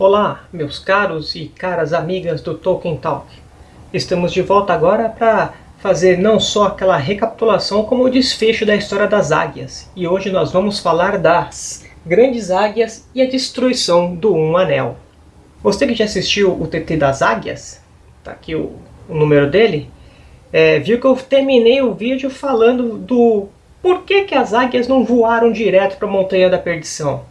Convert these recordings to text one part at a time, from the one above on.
Olá, meus caros e caras amigas do Tolkien Talk. Estamos de volta agora para fazer não só aquela recapitulação, como o desfecho da história das águias. E hoje nós vamos falar das grandes águias e a destruição do Um Anel. Você que já assistiu o TT das águias, tá aqui o, o número dele, é, viu que eu terminei o vídeo falando do por que, que as águias não voaram direto para a Montanha da Perdição.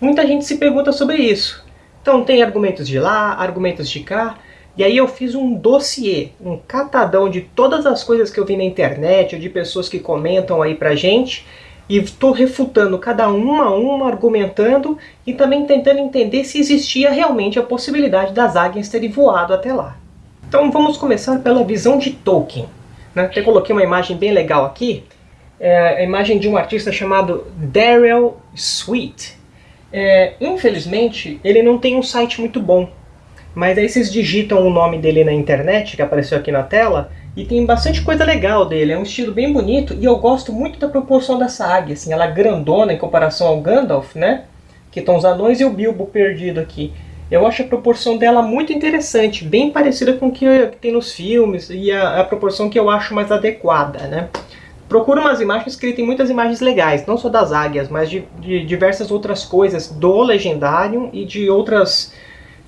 Muita gente se pergunta sobre isso. Então tem argumentos de lá, argumentos de cá, e aí eu fiz um dossiê, um catadão de todas as coisas que eu vi na internet, ou de pessoas que comentam aí pra gente, e estou refutando cada uma a uma, argumentando, e também tentando entender se existia realmente a possibilidade das águias terem voado até lá. Então vamos começar pela visão de Tolkien. Né? Até coloquei uma imagem bem legal aqui, é a imagem de um artista chamado Daryl Sweet. É, infelizmente, ele não tem um site muito bom. Mas aí vocês digitam o nome dele na internet, que apareceu aqui na tela, e tem bastante coisa legal dele. É um estilo bem bonito e eu gosto muito da proporção dessa águia. Assim, ela é grandona em comparação ao Gandalf, né? Que estão os anões e o Bilbo perdido aqui. Eu acho a proporção dela muito interessante, bem parecida com o que tem nos filmes e a, a proporção que eu acho mais adequada, né? Procura umas imagens que ele tem muitas imagens legais, não só das águias, mas de, de diversas outras coisas do Legendário e de outras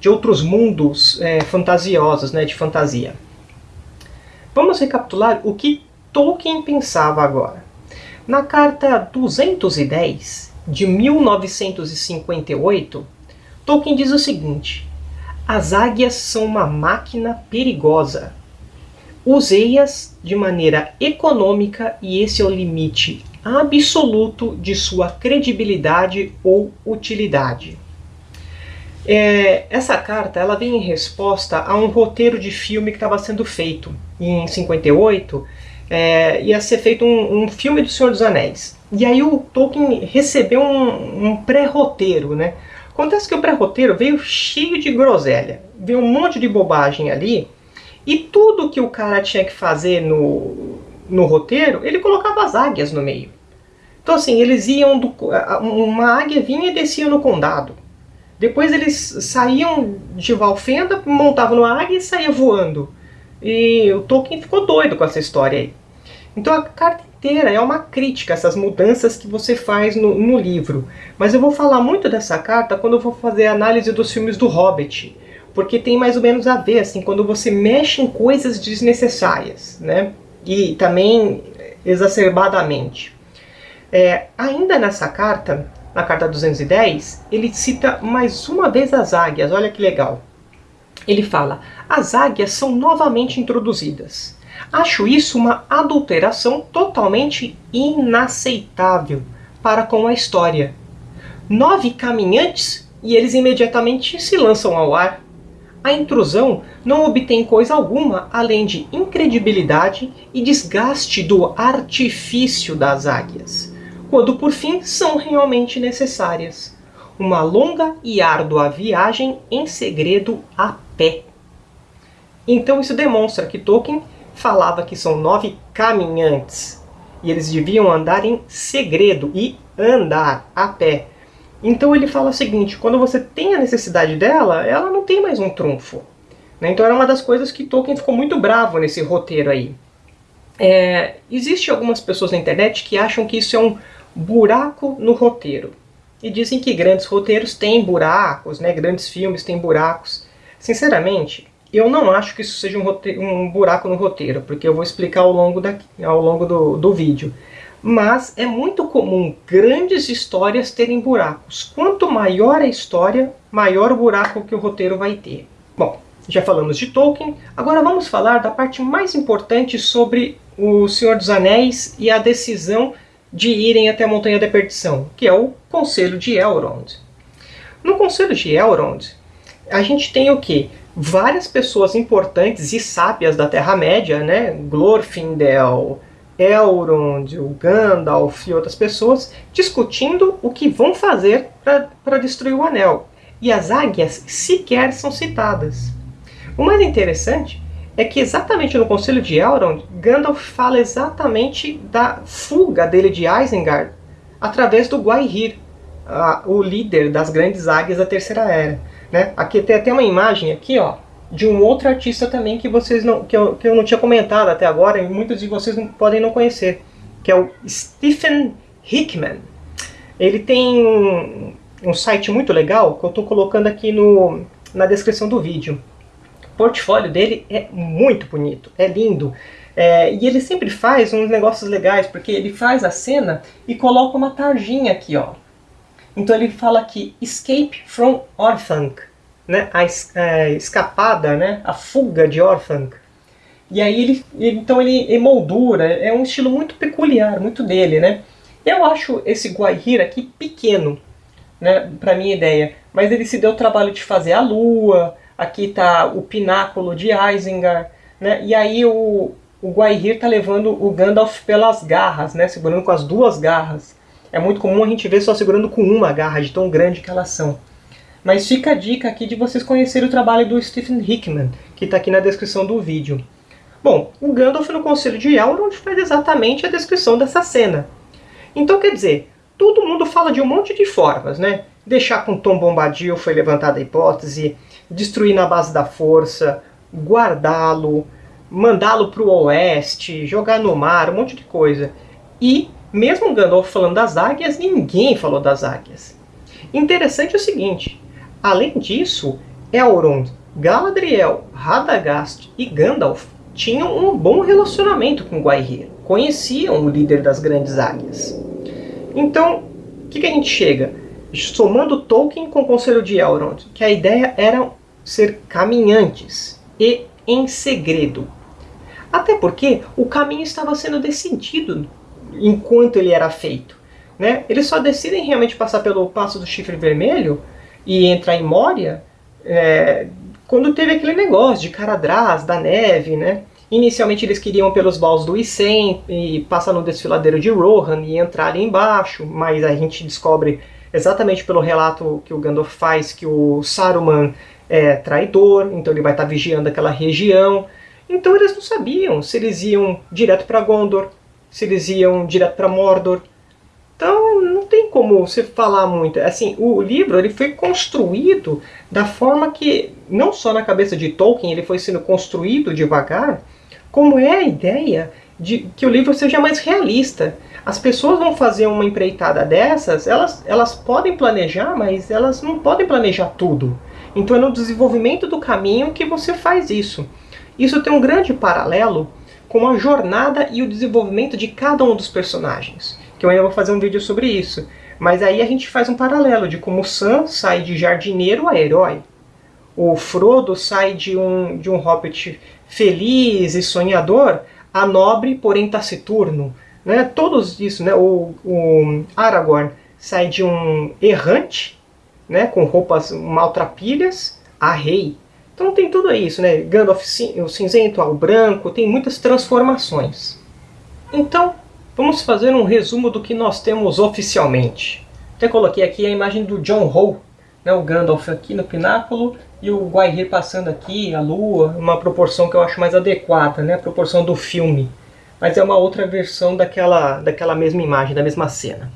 de outros mundos é, fantasiosos, né, de fantasia. Vamos recapitular o que Tolkien pensava agora. Na carta 210 de 1958, Tolkien diz o seguinte: As águias são uma máquina perigosa. Usei-as de maneira econômica e esse é o limite absoluto de sua credibilidade ou utilidade. É, essa carta ela vem em resposta a um roteiro de filme que estava sendo feito em 58. É, ia ser feito um, um, filme do Senhor dos Anéis. E aí o Tolkien recebeu um, um pré-roteiro. Né? Acontece que o pré-roteiro veio cheio de groselha. Veio um monte de bobagem ali. E tudo que o cara tinha que fazer no, no roteiro, ele colocava as águias no meio. Então assim, eles iam... Do, uma águia vinha e descia no condado. Depois eles saíam de Valfenda, montavam no águia e saía voando. E o Tolkien ficou doido com essa história aí. Então a carta inteira é uma crítica a essas mudanças que você faz no, no livro. Mas eu vou falar muito dessa carta quando eu for fazer a análise dos filmes do Hobbit. Porque tem mais ou menos a ver, assim, quando você mexe em coisas desnecessárias, né? E também exacerbadamente. É, ainda nessa carta, na carta 210, ele cita mais uma vez as águias, olha que legal. Ele fala, as águias são novamente introduzidas. Acho isso uma adulteração totalmente inaceitável para com a história. Nove caminhantes e eles imediatamente se lançam ao ar. A intrusão não obtém coisa alguma além de incredibilidade e desgaste do artifício das águias quando por fim são realmente necessárias. Uma longa e árdua viagem em segredo a pé. Então isso demonstra que Tolkien falava que são nove caminhantes, e eles deviam andar em segredo e andar a pé. Então ele fala o seguinte, quando você tem a necessidade dela, ela não tem mais um trunfo. Né? Então era uma das coisas que Tolkien ficou muito bravo nesse roteiro aí. É, Existem algumas pessoas na internet que acham que isso é um buraco no roteiro. E dizem que grandes roteiros têm buracos, né? grandes filmes têm buracos. Sinceramente, eu não acho que isso seja um, roteiro, um buraco no roteiro, porque eu vou explicar ao longo, da, ao longo do, do vídeo. Mas é muito comum grandes histórias terem buracos. Quanto maior a história, maior o buraco que o roteiro vai ter. Bom, já falamos de Tolkien, agora vamos falar da parte mais importante sobre o Senhor dos Anéis e a decisão de irem até a Montanha da Perdição, que é o Conselho de Elrond. No Conselho de Elrond, a gente tem o que? Várias pessoas importantes e sábias da Terra-média, né? Glorfindel, Elrond, o Gandalf e outras pessoas, discutindo o que vão fazer para destruir o Anel. E as águias sequer são citadas. O mais interessante é que exatamente no Conselho de Elrond, Gandalf fala exatamente da fuga dele de Isengard através do Gwaihir, o líder das grandes águias da Terceira Era. Né? Aqui tem até uma imagem aqui, ó, de um outro artista também que vocês não que eu, que eu não tinha comentado até agora e muitos de vocês não, podem não conhecer, que é o Stephen Hickman. Ele tem um, um site muito legal que eu estou colocando aqui no, na descrição do vídeo. O portfólio dele é muito bonito, é lindo. É, e ele sempre faz uns negócios legais, porque ele faz a cena e coloca uma tarjinha aqui, ó. Então ele fala aqui, Escape from Orphanc, né? a, é, escapada, né? a fuga de Orphanc. E aí ele, então ele emoldura, é um estilo muito peculiar, muito dele, né? Eu acho esse Guaihir aqui pequeno, né, para minha ideia, mas ele se deu o trabalho de fazer a lua, aqui está o pináculo de Isengard, né, e aí o, o Guaihir está levando o Gandalf pelas garras, né, segurando com as duas garras. É muito comum a gente ver só segurando com uma garra, de tão grande que elas são. Mas fica a dica aqui de vocês conhecerem o trabalho do Stephen Hickman, que está aqui na descrição do vídeo. Bom, o Gandalf no Conselho de Elrond faz exatamente a descrição dessa cena. Então, quer dizer, todo mundo fala de um monte de formas, né? Deixar com Tom Bombadil foi levantada a hipótese, destruir na base da força, guardá-lo, mandá-lo para o oeste, jogar no mar, um monte de coisa. E, mesmo Gandalf falando das águias, ninguém falou das águias. Interessante é o seguinte, além disso, Elrond, Galadriel, Radagast e Gandalf tinham um bom relacionamento com Guaihir, conheciam o líder das grandes águias. Então, o que, que a gente chega? Somando Tolkien com o Conselho de Elrond, que a ideia era ser caminhantes e em segredo. Até porque o caminho estava sendo decidido enquanto ele era feito. Né? Eles só decidem realmente passar pelo Passo do Chifre Vermelho e entrar em Moria é, quando teve aquele negócio de Caradrás, da neve, né? Inicialmente eles queriam pelos baús do Isen e passar no desfiladeiro de Rohan e entrar ali embaixo, mas a gente descobre exatamente pelo relato que o Gandalf faz que o Saruman é traidor, então ele vai estar vigiando aquela região. Então eles não sabiam se eles iam direto para Gondor, se eles iam direto para Mordor. Então não tem como você falar muito. Assim, o livro ele foi construído da forma que, não só na cabeça de Tolkien, ele foi sendo construído devagar, como é a ideia de que o livro seja mais realista. As pessoas vão fazer uma empreitada dessas, elas, elas podem planejar, mas elas não podem planejar tudo. Então é no desenvolvimento do caminho que você faz isso. Isso tem um grande paralelo com a jornada e o desenvolvimento de cada um dos personagens. Que eu ainda vou fazer um vídeo sobre isso. Mas aí a gente faz um paralelo de como Sam sai de jardineiro a herói. O Frodo sai de um, de um hobbit feliz e sonhador a nobre, porém taciturno. Né? Todos isso, né? o, o Aragorn sai de um errante, né? com roupas maltrapilhas, a rei. Então tem tudo isso, né? Gandalf o cinzento ao branco, tem muitas transformações. Então, vamos fazer um resumo do que nós temos oficialmente. Até coloquei aqui a imagem do John Ho, né? o Gandalf aqui no pináculo e o Guaihir passando aqui, a lua, uma proporção que eu acho mais adequada, né? a proporção do filme. Mas é uma outra versão daquela, daquela mesma imagem, da mesma cena.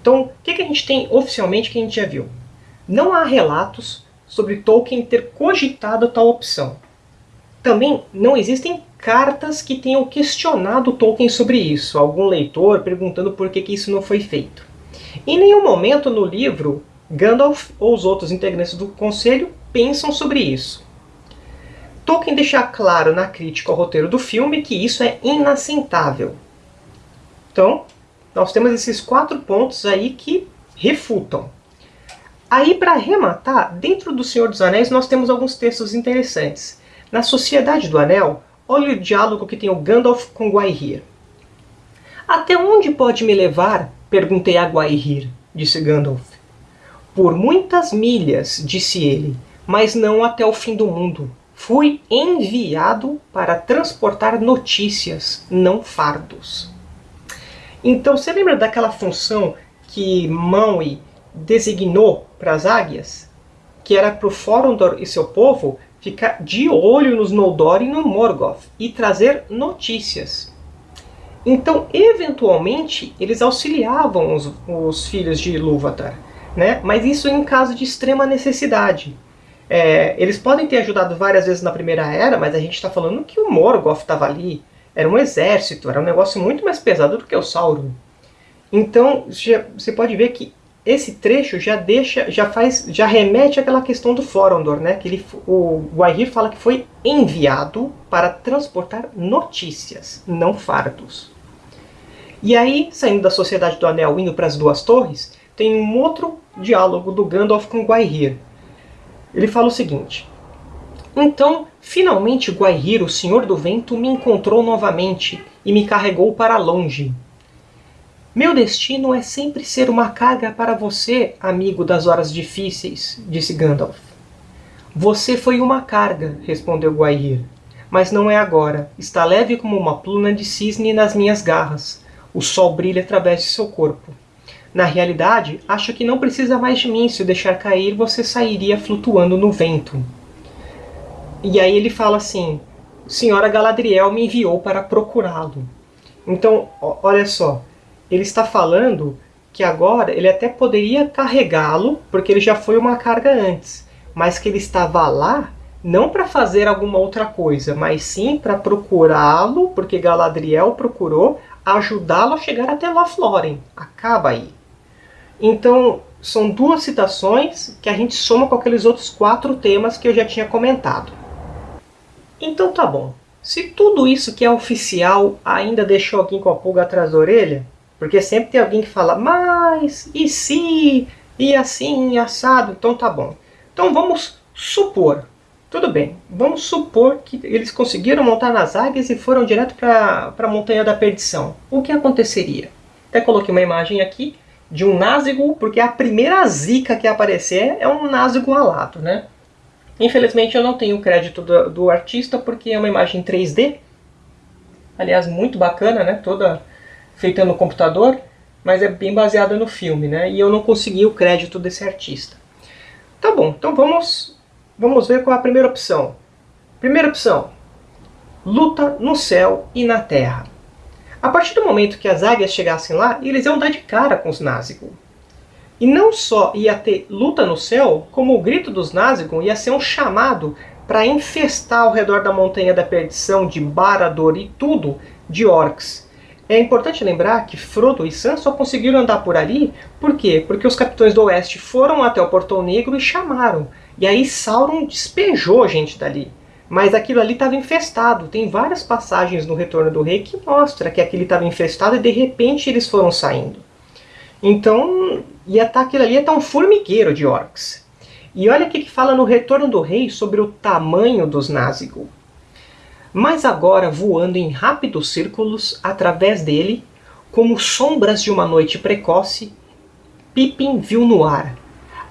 Então, o que, que a gente tem oficialmente que a gente já viu? Não há relatos sobre Tolkien ter cogitado tal opção. Também não existem cartas que tenham questionado Tolkien sobre isso, algum leitor perguntando por que, que isso não foi feito. Em nenhum momento no livro, Gandalf ou os outros integrantes do Conselho pensam sobre isso. Tolkien deixa claro na crítica ao roteiro do filme que isso é inaceitável. Então, nós temos esses quatro pontos aí que refutam. Aí, para arrematar, dentro do Senhor dos Anéis nós temos alguns textos interessantes. Na Sociedade do Anel, olha o diálogo que tem o Gandalf com Guaihir. Até onde pode me levar? Perguntei a Guaihir, disse Gandalf. Por muitas milhas, disse ele, mas não até o fim do mundo. Fui enviado para transportar notícias, não fardos. Então, você lembra daquela função que Maui designou para as águias? Que era para o Forondor e seu povo ficar de olho nos Noldor e no Morgoth e trazer notícias. Então, eventualmente, eles auxiliavam os, os filhos de Ilúvatar, né? mas isso em caso de extrema necessidade. É, eles podem ter ajudado várias vezes na Primeira Era, mas a gente está falando que o Morgoth estava ali. Era um exército, era um negócio muito mais pesado do que o Sauron. Então você pode ver que esse trecho já deixa, já faz, já remete àquela questão do Forondor, né? Que ele, o Guaihir fala que foi enviado para transportar notícias, não fardos. E aí, saindo da Sociedade do Anel, indo para as Duas Torres, tem um outro diálogo do Gandalf com Guaihir. Ele fala o seguinte: Então, finalmente Guaihir, o Senhor do Vento, me encontrou novamente e me carregou para longe, meu destino é sempre ser uma carga para você, amigo das horas difíceis, disse Gandalf. Você foi uma carga, respondeu Guair. Mas não é agora. Está leve como uma pluma de cisne nas minhas garras. O sol brilha através de seu corpo. Na realidade, acho que não precisa mais de mim. Se o deixar cair, você sairia flutuando no vento. E aí ele fala assim: Senhora Galadriel me enviou para procurá-lo. Então, olha só ele está falando que agora ele até poderia carregá-lo, porque ele já foi uma carga antes, mas que ele estava lá não para fazer alguma outra coisa, mas sim para procurá-lo, porque Galadriel procurou ajudá-lo a chegar até Lothlórien. Acaba aí. Então, são duas citações que a gente soma com aqueles outros quatro temas que eu já tinha comentado. Então tá bom. Se tudo isso que é oficial ainda deixou alguém com a pulga atrás da orelha, porque sempre tem alguém que fala, mas, e se, e assim, assado, então tá bom. Então vamos supor, tudo bem, vamos supor que eles conseguiram montar nas águias e foram direto para a Montanha da Perdição. O que aconteceria? Até coloquei uma imagem aqui de um Nazgûl, porque a primeira zica que aparecer é um Nazgûl alado, né? Infelizmente eu não tenho o crédito do, do artista porque é uma imagem 3D. Aliás, muito bacana, né? Toda feita no computador, mas é bem baseada no filme, né? E eu não consegui o crédito desse artista. Tá bom, então vamos, vamos ver qual é a primeira opção. Primeira opção, luta no céu e na terra. A partir do momento que as águias chegassem lá, eles iam dar de cara com os Nazgûl. E não só ia ter luta no céu, como o grito dos Nazgûl ia ser um chamado para infestar ao redor da Montanha da Perdição, de Barad-dûr e tudo, de orcs. É importante lembrar que Frodo e Sam só conseguiram andar por ali, por quê? Porque os capitães do Oeste foram até o Portão Negro e chamaram. E aí Sauron despejou gente dali. Mas aquilo ali estava infestado. Tem várias passagens no Retorno do Rei que mostra que aquilo estava infestado e de repente eles foram saindo. Então, ia estar tá, aquilo ali ia estar tá um formigueiro de orcs. E olha o que fala no Retorno do Rei sobre o tamanho dos Nazgûl mas agora voando em rápidos círculos através dele, como sombras de uma noite precoce, Pippin viu no ar,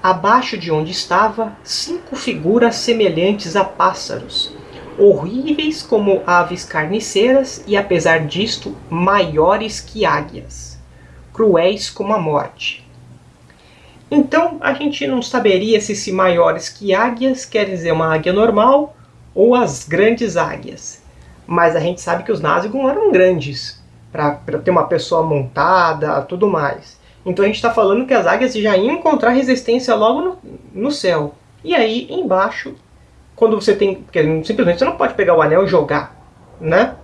abaixo de onde estava, cinco figuras semelhantes a pássaros, horríveis como aves carniceiras e, apesar disto, maiores que águias, cruéis como a morte. Então a gente não saberia se esse maiores que águias quer dizer uma águia normal ou as grandes águias. Mas a gente sabe que os Nazgûl eram grandes, para ter uma pessoa montada, tudo mais. Então a gente está falando que as águias já iam encontrar resistência logo no, no céu. E aí embaixo, quando você tem... Porque simplesmente você não pode pegar o anel e jogar, né?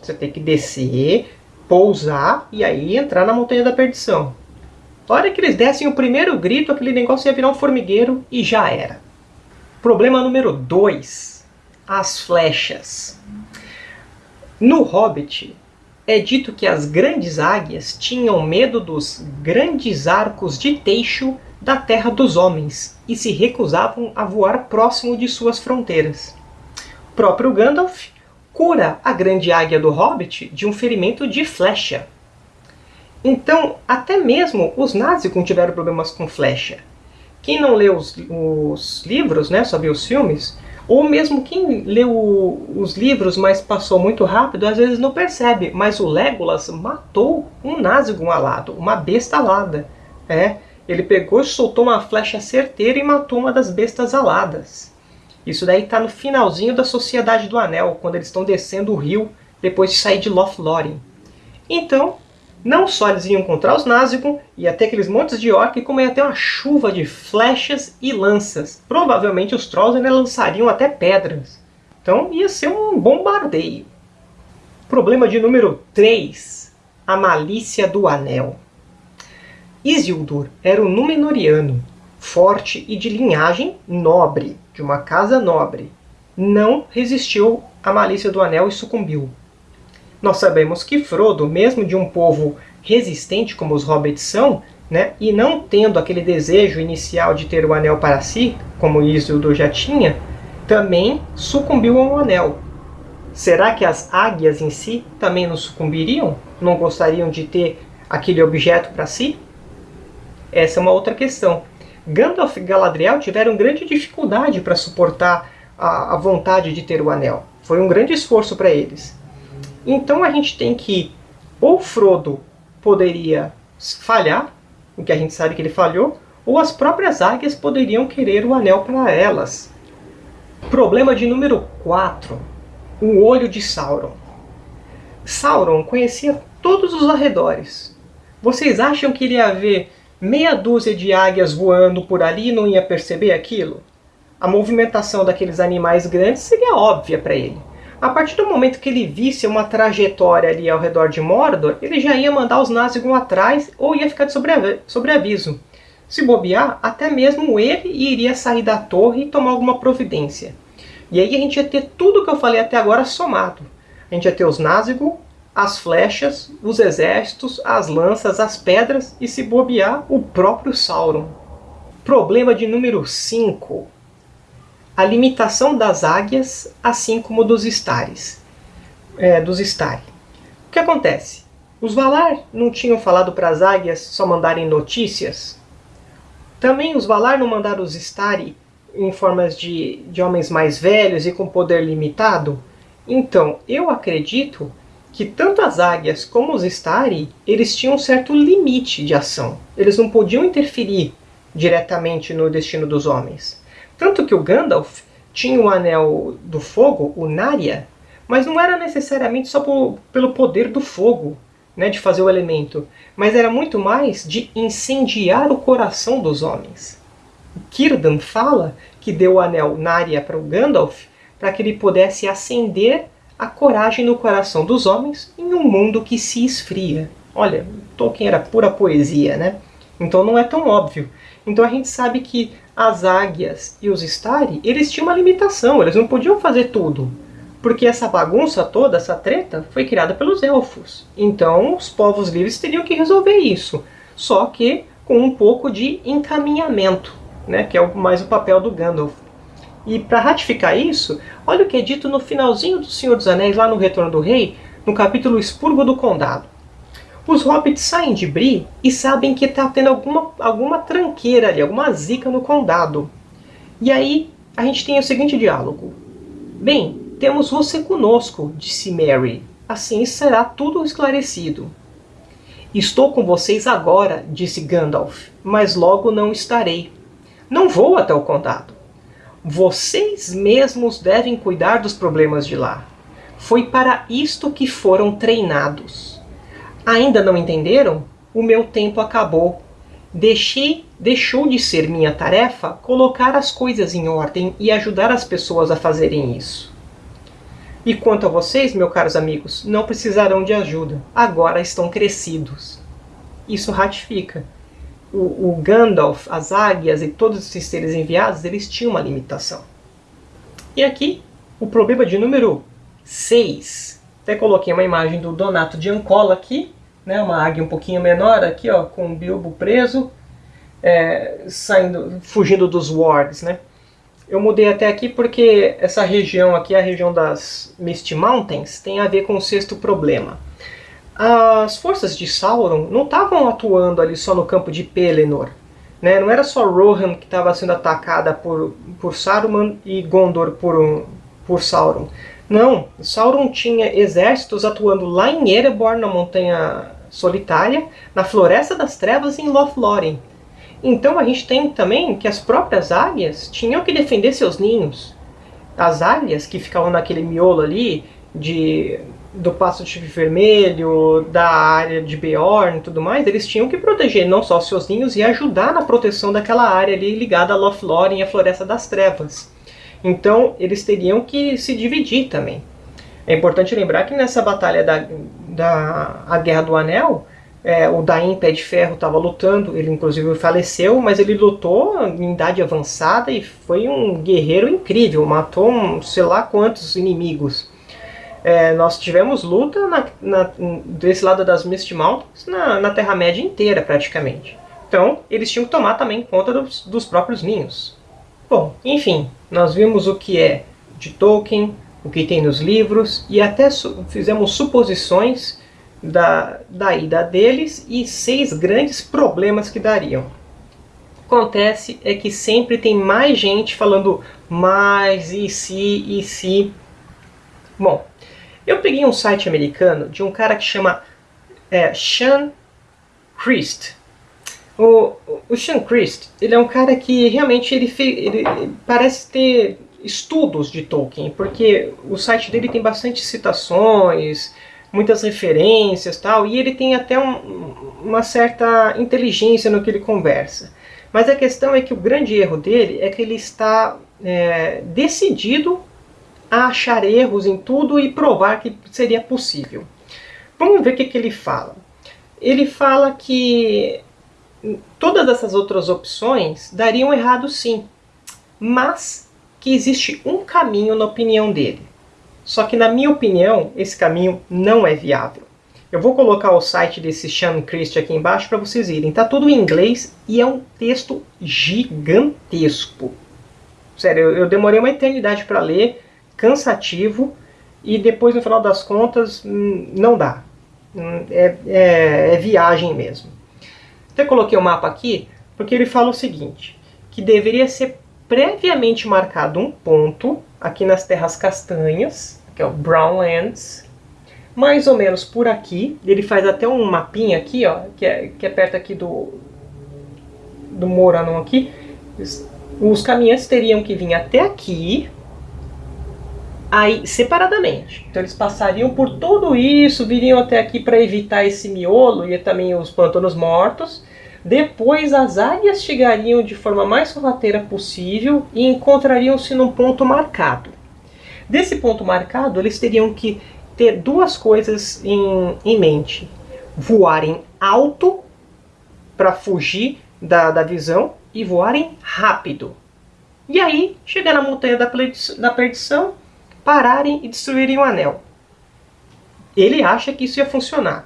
Você tem que descer, pousar e aí entrar na Montanha da Perdição. A hora que eles dessem o primeiro grito, aquele negócio ia virar um formigueiro e já era. Problema número 2 as flechas. No Hobbit, é dito que as grandes águias tinham medo dos grandes arcos de teixo da terra dos homens e se recusavam a voar próximo de suas fronteiras. O próprio Gandalf cura a grande águia do Hobbit de um ferimento de flecha. Então, até mesmo os Nazgûl tiveram problemas com flecha. Quem não leu os, os livros, né, só viu os filmes, ou mesmo quem leu os livros, mas passou muito rápido, às vezes não percebe. Mas o Legolas matou um Nazgûl alado, uma besta alada. É, ele pegou e soltou uma flecha certeira e matou uma das bestas aladas. Isso daí está no finalzinho da Sociedade do Anel, quando eles estão descendo o rio depois de sair de Lothlórien. Então, Não só eles iam encontrar os Nazgûl, ia ter aqueles montes de orc, como ia ter uma chuva de flechas e lanças. Provavelmente os Trolls ainda lançariam até pedras. Então ia ser um bombardeio. Problema de número 3. A malícia do Anel. Isildur era um Númenoriano, forte e de linhagem nobre, de uma casa nobre. Não resistiu à malícia do Anel e sucumbiu. Nós sabemos que Frodo, mesmo de um povo resistente como os Hobbits são, né, e não tendo aquele desejo inicial de ter o Anel para si, como Isildur já tinha, também sucumbiu ao Anel. Será que as águias em si também não sucumbiriam? Não gostariam de ter aquele objeto para si? Essa é uma outra questão. Gandalf e Galadriel tiveram grande dificuldade para suportar a, a vontade de ter o Anel. Foi um grande esforço para eles. Então a gente tem que, ou Frodo poderia falhar, o que a gente sabe que ele falhou, ou as próprias águias poderiam querer o anel para elas. Problema de número 4. O olho de Sauron. Sauron conhecia todos os arredores. Vocês acham que iria haver meia dúzia de águias voando por ali e não ia perceber aquilo? A movimentação daqueles animais grandes seria óbvia para ele. A partir do momento que ele visse uma trajetória ali ao redor de Mordor, ele já ia mandar os Nazgûl atrás ou ia ficar de sobreaviso. Se bobear, até mesmo ele iria sair da torre e tomar alguma providência. E aí a gente ia ter tudo que eu falei até agora somado. A gente ia ter os Nazgûl, as flechas, os exércitos, as lanças, as pedras e, se bobear, o próprio Sauron. Problema de número 5 a limitação das águias, assim como dos estares. É, dos stari. O que acontece? Os Valar não tinham falado para as águias só mandarem notícias? Também os Valar não mandaram os Stari em formas de, de homens mais velhos e com poder limitado? Então, eu acredito que tanto as águias como os Stari, eles tinham um certo limite de ação. Eles não podiam interferir diretamente no destino dos homens. Tanto que o Gandalf tinha o Anel do Fogo, o Narya, mas não era necessariamente só por, pelo poder do fogo, né, de fazer o elemento, mas era muito mais de incendiar o coração dos homens. Círdan fala que deu o anel Narya para o Gandalf para que ele pudesse acender a coragem no coração dos homens em um mundo que se esfria. Olha, Tolkien era pura poesia, né? Então não é tão óbvio. Então a gente sabe que as águias e os Stari, eles tinham uma limitação, eles não podiam fazer tudo. Porque essa bagunça toda, essa treta, foi criada pelos elfos. Então os povos livres teriam que resolver isso. Só que com um pouco de encaminhamento, né, que é mais o papel do Gandalf. E para ratificar isso, olha o que é dito no finalzinho do Senhor dos Anéis, lá no Retorno do Rei, no capítulo Expurgo do Condado. Os hobbits saem de Bree e sabem que está tendo alguma, alguma tranqueira ali, alguma zica no condado. E aí a gente tem o seguinte diálogo. Bem, temos você conosco, disse Mary. Assim será tudo esclarecido. Estou com vocês agora, disse Gandalf, mas logo não estarei. Não vou até o condado. Vocês mesmos devem cuidar dos problemas de lá. Foi para isto que foram treinados. Ainda não entenderam? O meu tempo acabou. Deixei, deixou de ser minha tarefa colocar as coisas em ordem e ajudar as pessoas a fazerem isso. E quanto a vocês, meus caros amigos, não precisarão de ajuda. Agora estão crescidos. Isso ratifica. O, o Gandalf, as águias e todos esses seres enviados, eles tinham uma limitação. E aqui, o problema de número 6. Até coloquei uma imagem do Donato de Ancola aqui, né, uma águia um pouquinho menor aqui, ó, com o Bilbo preso, é, saindo, fugindo dos wargs, né? Eu mudei até aqui porque essa região aqui, a região das Misty Mountains, tem a ver com o sexto problema. As forças de Sauron não estavam atuando ali só no campo de Pelennor. Né? Não era só Rohan que estava sendo atacada por, por Saruman e Gondor por, por Sauron. Não, Sauron tinha exércitos atuando lá em Erebor, na montanha solitária, na Floresta das Trevas em Lothlórien. Então a gente tem também que as próprias águias tinham que defender seus ninhos. As águias que ficavam naquele miolo ali de do Passo de Vermelho, da área de Beorn e tudo mais, eles tinham que proteger não só seus ninhos e ajudar na proteção daquela área ali ligada a Lothlórien e a Floresta das Trevas. Então eles teriam que se dividir também. É importante lembrar que nessa batalha da, da a Guerra do Anel, é, o Dain Pé de Ferro estava lutando, ele inclusive faleceu, mas ele lutou em idade avançada e foi um guerreiro incrível, matou um, sei lá quantos inimigos. É, nós tivemos luta na, na, desse lado das Mist Mountains na, na Terra-média inteira, praticamente. Então, eles tinham que tomar também conta dos, dos próprios ninhos. Bom, enfim, nós vimos o que é de Tolkien, o que tem nos livros, e até su fizemos suposições da, da ida deles e seis grandes problemas que dariam. Acontece é que sempre tem mais gente falando mais, e se, e se. Bom, eu peguei um site americano de um cara que chama é, Sean Christ. O, o Sean Christ, ele é um cara que realmente ele, ele parece ter estudos de Tolkien, porque o site dele tem bastante citações, muitas referências tal, e ele tem até um, uma certa inteligência no que ele conversa. Mas a questão é que o grande erro dele é que ele está é, decidido a achar erros em tudo e provar que seria possível. Vamos ver o que, que ele fala. Ele fala que todas essas outras opções dariam errado sim, mas que existe um caminho na opinião dele. Só que na minha opinião, esse caminho não é viável. Eu vou colocar o site desse Sean Christ aqui embaixo para vocês irem. Está tudo em inglês e é um texto gigantesco. Sério, eu, demorei uma eternidade para ler, cansativo, e depois, no final das contas, hum, não dá. Hum, é, é, é viagem mesmo. Até coloquei o mapa aqui, porque ele fala o seguinte, que deveria ser previamente marcado um ponto aqui nas terras castanhas, que é o Brownlands, mais ou menos por aqui. Ele faz até um mapinha aqui, ó, que é, que é perto aqui do, do Moranon aqui. Os caminhantes teriam que vir até aqui, aí separadamente. Então eles passariam por tudo isso, viriam até aqui para evitar esse miolo e também os pantanos mortos. Depois as águias chegariam de forma mais sorrateira possível e encontrariam-se num ponto marcado. Desse ponto marcado, eles teriam que ter duas coisas em, em mente. Voarem alto para fugir da, da visão e voarem rápido. E aí, chegar na montanha da da perdição, pararem e destruírem o anel. Ele acha que isso ia funcionar.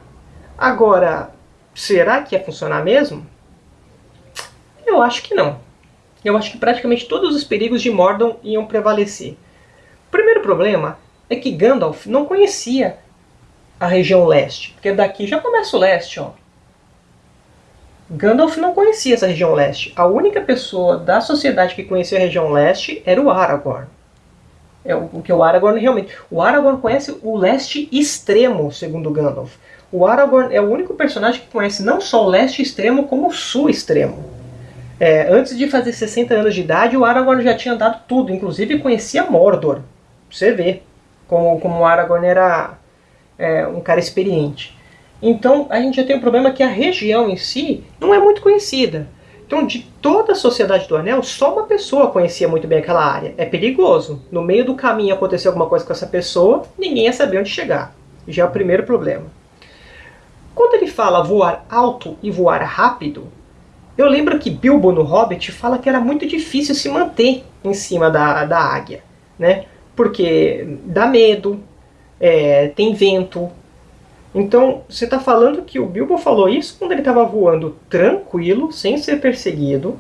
Agora, será que ia funcionar mesmo? Eu acho que não. Eu acho que praticamente todos os perigos de Mordor iam prevalecer. O primeiro problema é que Gandalf não conhecia a região leste, porque daqui já começa o leste. Ó. Gandalf não conhecia essa região leste. A única pessoa da sociedade que conhecia a região leste era o Aragorn. É o que o Aragorn realmente. O Aragorn conhece o leste extremo, segundo Gandalf. O Aragorn é o único personagem que conhece não só o leste extremo, como o sul extremo. É, antes de fazer 60 anos de idade, o Aragorn já tinha andado tudo, inclusive conhecia Mordor. Você vê como, como o Aragorn era é, um cara experiente. Então a gente já tem o um problema que a região em si não é muito conhecida. Então, de toda a Sociedade do Anel, só uma pessoa conhecia muito bem aquela área. É perigoso. No meio do caminho acontecer alguma coisa com essa pessoa, ninguém ia saber onde chegar. Já é o primeiro problema. Quando ele fala voar alto e voar rápido, eu lembro que Bilbo no Hobbit fala que era muito difícil se manter em cima da, da águia, né? Porque dá medo, é, tem vento. Então, você está falando que o Bilbo falou isso quando ele estava voando tranquilo, sem ser perseguido,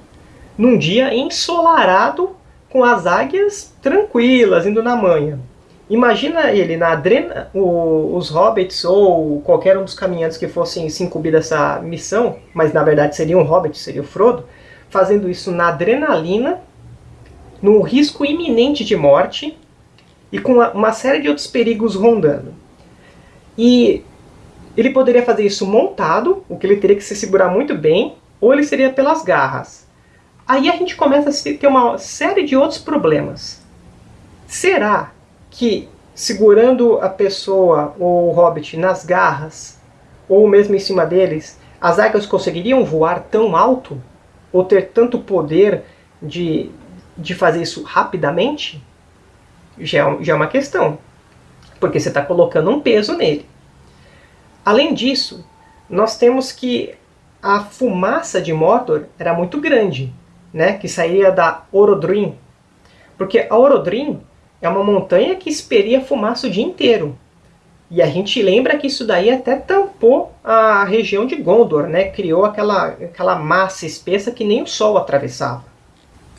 num dia ensolarado, com as águias tranquilas, indo na manhã. Imagina ele na adrena, o, os hobbits ou qualquer um dos caminhantes que fossem se incumbir dessa missão, mas na verdade seria um hobbit, seria o Frodo, fazendo isso na adrenalina, no risco iminente de morte e com uma, uma série de outros perigos rondando. E ele poderia fazer isso montado, o que ele teria que se segurar muito bem, ou ele seria pelas garras. Aí a gente começa a ter uma série de outros problemas. Será que segurando a pessoa ou o hobbit nas garras, ou mesmo em cima deles, as águias conseguiriam voar tão alto? Ou ter tanto poder de, de fazer isso rapidamente? Já é, já é uma questão. Porque você está colocando um peso nele. Além disso, nós temos que a fumaça de Mordor era muito grande, né? que saía da Orodruin. Porque a Orodruin é uma montanha que esperia fumaça o dia inteiro. E a gente lembra que isso daí até tampou a região de Gondor, né? Criou aquela, aquela massa espessa que nem o sol atravessava.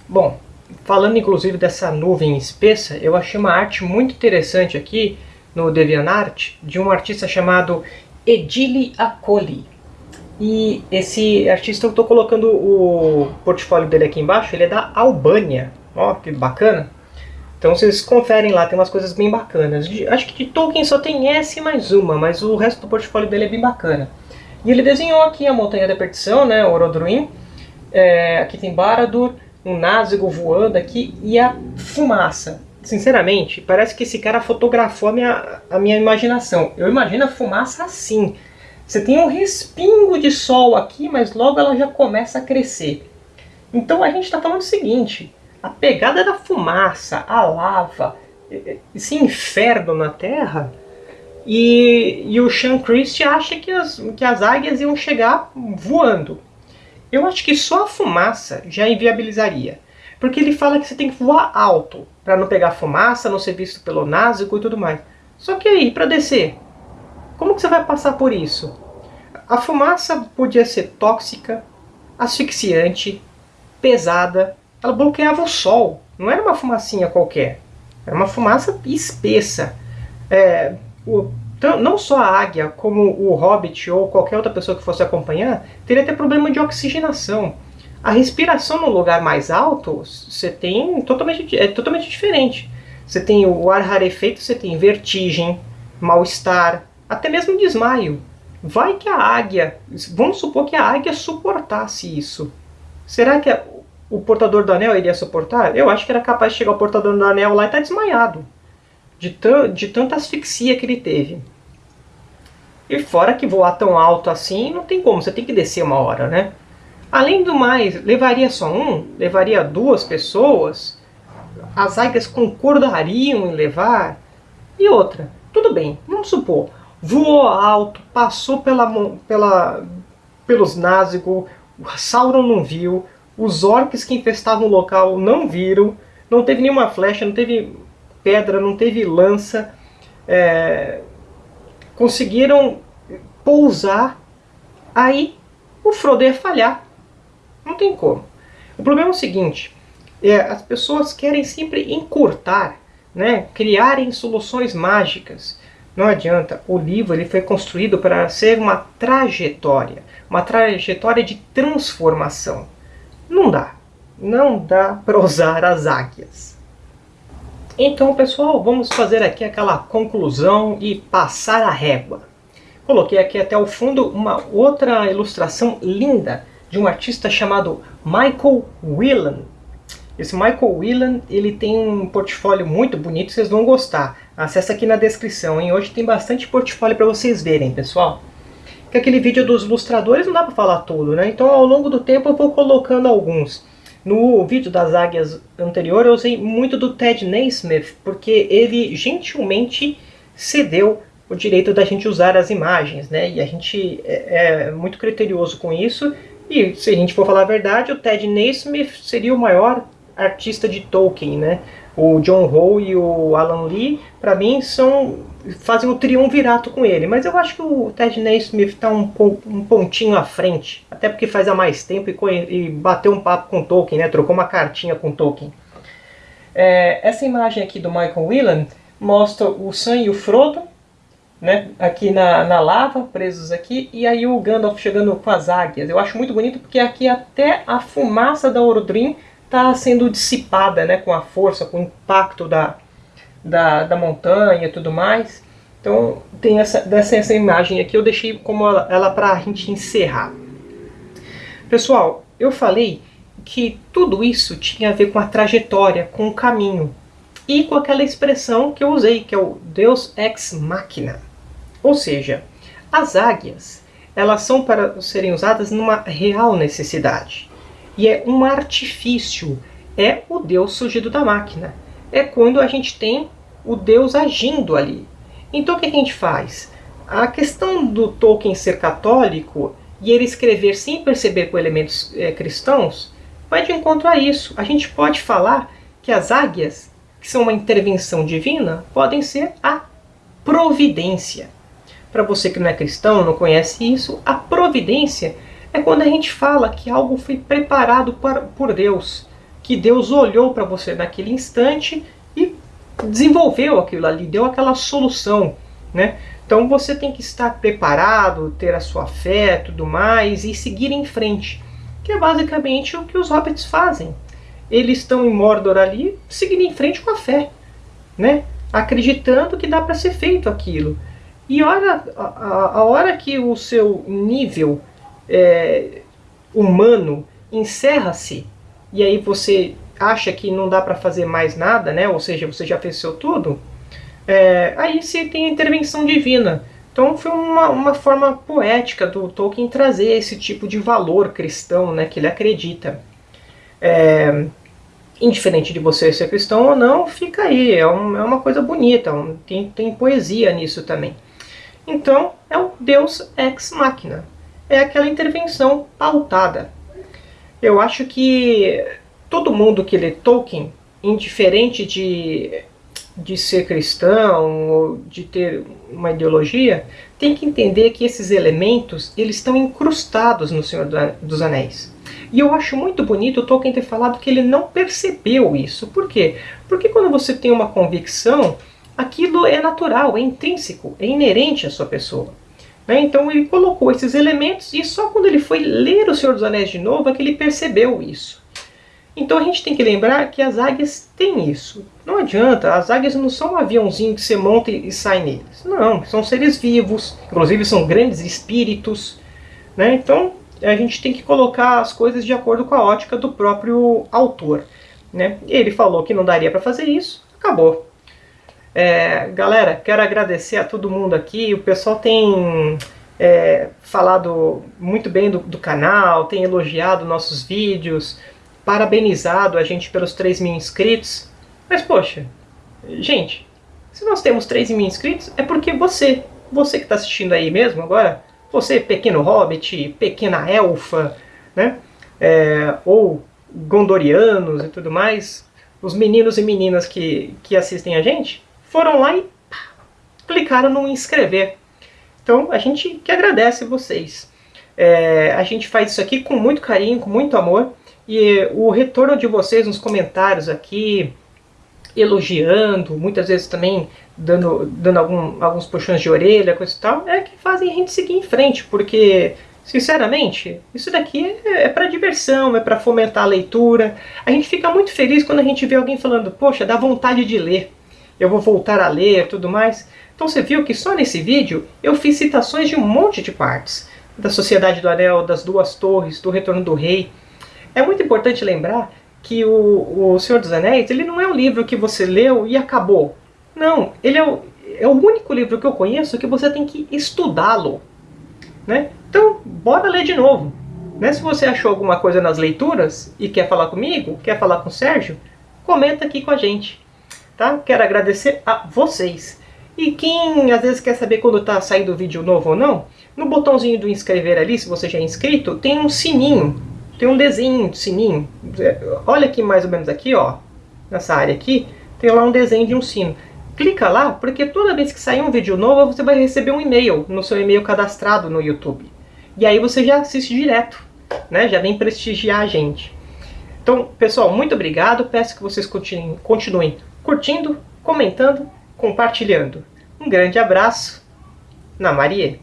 Bom, falando inclusive dessa nuvem espessa, eu achei uma arte muito interessante aqui no DeviantArt de um artista chamado Edile Acoli. E esse artista, eu estou colocando o portfólio dele aqui embaixo, ele é da Albânia. Ó, que bacana! Então vocês conferem lá, tem umas coisas bem bacanas. De, acho que de Tolkien só tem essa e mais uma, mas o resto do portfólio dele é bem bacana. E ele desenhou aqui a Montanha da Perdição, né, Orodruin. É, aqui tem Baradur, um Nazgûl voando aqui e a fumaça. Sinceramente, parece que esse cara fotografou a minha, a minha imaginação. Eu imagino a fumaça assim. Você tem um respingo de sol aqui, mas logo ela já começa a crescer. Então a gente está falando o seguinte, a pegada da fumaça, a lava, esse inferno na Terra, e, e o Sean Christie acha que as, que as águias iam chegar voando. Eu acho que só a fumaça já inviabilizaria. Porque ele fala que você tem que voar alto para não pegar fumaça, não ser visto pelo Nazgûl e tudo mais. Só que aí, para descer, como que você vai passar por isso? A fumaça podia ser tóxica, asfixiante, pesada, ela bloqueava o sol. Não era uma fumacinha qualquer. Era uma fumaça espessa. É, o, não só a águia, como o hobbit ou qualquer outra pessoa que fosse acompanhar, teria até problema de oxigenação. A respiração no lugar mais alto, você tem totalmente, é totalmente diferente. Você tem o ar rarefeito, você tem vertigem, mal-estar, até mesmo desmaio. Vai que a águia, vamos supor que a águia suportasse isso. Será que o portador do anel iria suportar? Eu acho que era capaz de chegar o portador do anel lá e estar tá desmaiado. De, de tanta asfixia que ele teve. E fora que voar tão alto assim, não tem como, você tem que descer uma hora, né? Além do mais, levaria só um? Levaria duas pessoas? As águias concordariam em levar? E outra, tudo bem, vamos supor, voou alto, passou pela, pela, pelos Nazgûl, Sauron não viu, os orcs que infestavam o local não viram, não teve nenhuma flecha, não teve pedra, não teve lança. É, conseguiram pousar, aí o Frodo ia falhar. Não tem como. O problema é o seguinte, é, as pessoas querem sempre encurtar, né, criarem soluções mágicas. Não adianta, o livro ele foi construído para ser uma trajetória, uma trajetória de transformação. Não dá. Não dá para usar as águias. Então, pessoal, vamos fazer aqui aquela conclusão e passar a régua. Coloquei aqui até o fundo uma outra ilustração linda de um artista chamado Michael Whelan. Esse Michael Whelan ele tem um portfólio muito bonito, vocês vão gostar. Acesse aqui na descrição, hein? Hoje tem bastante portfólio para vocês verem, pessoal que aquele vídeo dos ilustradores não dá para falar tudo, né? Então ao longo do tempo eu vou colocando alguns. No vídeo das águias anterior eu usei muito do Ted Naismith, porque ele gentilmente cedeu o direito da gente usar as imagens, né? E a gente é, é muito criterioso com isso. E se a gente for falar a verdade, o Ted Naismith seria o maior artista de Tolkien, né? O John Howe e o Alan Lee, para mim, são fazem o triunvirato com ele. Mas eu acho que o Ted Naismith está um, um, pontinho à frente, até porque faz há mais tempo e, e bateu um papo com Tolkien, né? trocou uma cartinha com Tolkien. É, essa imagem aqui do Michael Whelan mostra o Sam e o Frodo, né, aqui na, na lava, presos aqui, e aí o Gandalf chegando com as águias. Eu acho muito bonito porque aqui até a fumaça da Orodrim está sendo dissipada né, com a força, com o impacto da, da, da montanha e tudo mais. Então tem essa, dessa, essa imagem aqui, eu deixei como ela, ela para a gente encerrar. Pessoal, eu falei que tudo isso tinha a ver com a trajetória, com o caminho. e com aquela expressão que eu usei, que é o Deus ex machina. Ou seja, as águias, elas são para serem usadas numa real necessidade. E é um artifício, é o Deus surgido da máquina. É quando a gente tem o Deus agindo ali. Então o que a gente faz? A questão do Tolkien ser católico e ele escrever sem perceber com elementos é, cristãos vai de encontro a isso. A gente pode falar que as águias, que são uma intervenção divina, podem ser a providência. Para você que não é cristão, não conhece isso, a providência é quando a gente fala que algo foi preparado por Deus, que Deus olhou para você naquele instante e desenvolveu aquilo ali, deu aquela solução, né? Então você tem que estar preparado, ter a sua fé, tudo mais e seguir em frente, que é basicamente o que os hobbits fazem. Eles estão em Mordor ali, seguindo em frente com a fé, né? Acreditando que dá para ser feito aquilo. E olha, a, a hora que o seu nível é, humano encerra-se, e aí você acha que não dá para fazer mais nada, né? ou seja, você já fez seu tudo, é, aí você tem a intervenção divina. Então foi uma, uma forma poética do Tolkien trazer esse tipo de valor cristão né, que ele acredita. É, indiferente de você ser cristão ou não, fica aí, é, um, é uma coisa bonita, um, tem, tem poesia nisso também. Então, é o Deus ex machina. É aquela intervenção pautada. Eu acho que todo mundo que lê Tolkien, indiferente de, de ser cristão ou de ter uma ideologia, tem que entender que esses elementos eles estão incrustados no Senhor dos Anéis. E eu acho muito bonito o Tolkien ter falado que ele não percebeu isso. Por quê? Porque quando você tem uma convicção, aquilo é natural, é intrínseco, é inerente à sua pessoa. Né? Então ele colocou esses elementos e só quando ele foi ler O Senhor dos Anéis de novo é que ele percebeu isso. Então a gente tem que lembrar que as águias têm isso. Não adianta, as águias não são um aviãozinho que você monta e sai neles. Não, são seres vivos, inclusive são grandes espíritos. Né? Então a gente tem que colocar as coisas de acordo com a ótica do próprio autor. Né? Ele falou que não daria para fazer isso, acabou. É, galera, quero agradecer a todo mundo aqui. O pessoal tem é, falado muito bem do, do, canal, tem elogiado nossos vídeos, parabenizado a gente pelos 3 mil inscritos. Mas poxa, gente, se nós temos 3 mil inscritos, é porque você, você que está assistindo aí mesmo agora, você pequeno hobbit, pequena elfa, né? É, ou gondorianos e tudo mais, os meninos e meninas que, que assistem a gente, foram lá e pá, clicaram no inscrever. Então a gente que agradece vocês. É, a gente faz isso aqui com muito carinho, com muito amor. E o retorno de vocês nos comentários aqui, elogiando, muitas vezes também dando, dando algum, alguns puxões de orelha, coisa e tal, é que fazem a gente seguir em frente, porque, sinceramente, isso daqui é, é para diversão, é para fomentar a leitura. A gente fica muito feliz quando a gente vê alguém falando, poxa, dá vontade de ler eu vou voltar a ler tudo mais. Então você viu que só nesse vídeo eu fiz citações de um monte de partes. Da Sociedade do Anel, das Duas Torres, do Retorno do Rei. É muito importante lembrar que o, o Senhor dos Anéis ele não é um livro que você leu e acabou. Não, ele é o, é o único livro que eu conheço que você tem que estudá-lo. Né? Então, bora ler de novo. Né? Se você achou alguma coisa nas leituras e quer falar comigo, quer falar com o Sérgio, comenta aqui com a gente tá? Quero agradecer a vocês. E quem às vezes quer saber quando está saindo vídeo novo ou não, no botãozinho do inscrever ali, se você já é inscrito, tem um sininho, tem um desenho de sininho. Olha aqui mais ou menos aqui, ó, nessa área aqui, tem lá um desenho de um sino. Clica lá, porque toda vez que sair um vídeo novo, você vai receber um e-mail no seu e-mail cadastrado no YouTube. E aí você já assiste direto, né? Já vem prestigiar a gente. Então, pessoal, muito obrigado. Peço que vocês continuem, continuem curtindo, comentando, compartilhando. Um grande abraço. Na Marie.